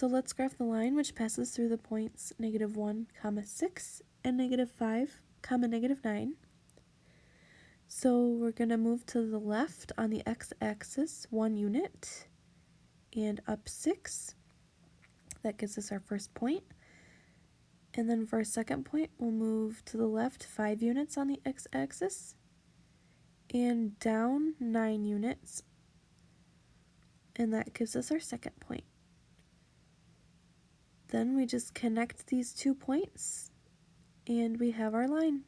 So let's graph the line which passes through the points negative 1, comma 6 and negative 5, comma negative 9. So we're going to move to the left on the x-axis one unit and up 6. That gives us our first point. And then for our second point, we'll move to the left 5 units on the x-axis and down 9 units. And that gives us our second point. Then we just connect these two points and we have our line.